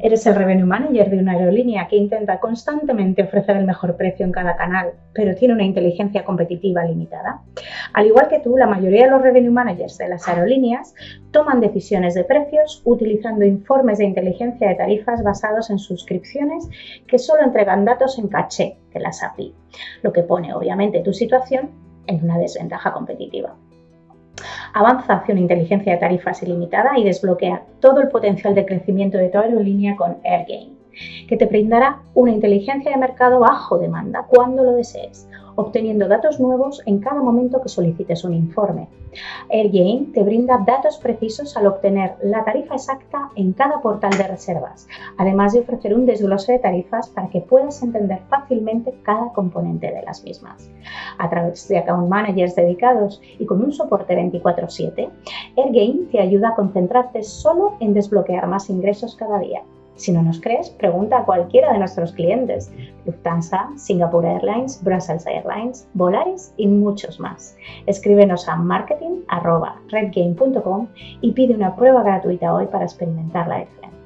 Eres el revenue manager de una aerolínea que intenta constantemente ofrecer el mejor precio en cada canal, pero tiene una inteligencia competitiva limitada. Al igual que tú, la mayoría de los revenue managers de las aerolíneas toman decisiones de precios utilizando informes de inteligencia de tarifas basados en suscripciones que solo entregan datos en caché de las API, lo que pone obviamente tu situación en una desventaja competitiva. Avanza hacia una inteligencia de tarifas ilimitada y desbloquea todo el potencial de crecimiento de tu aerolínea con AirGain, que te brindará una inteligencia de mercado bajo demanda cuando lo desees, obteniendo datos nuevos en cada momento que solicites un informe. AirGain te brinda datos precisos al obtener la tarifa exacta en cada portal de reservas, además de ofrecer un desglose de tarifas para que puedas entender fácilmente cada componente de las mismas. A través de account managers dedicados y con un soporte 24/7, AirGain te ayuda a concentrarte solo en desbloquear más ingresos cada día si no nos crees, pregunta a cualquiera de nuestros clientes, Lufthansa, Singapore Airlines, Brussels Airlines, Volaris y muchos más. Escríbenos a marketing.redgame.com y pide una prueba gratuita hoy para experimentar la diferencia.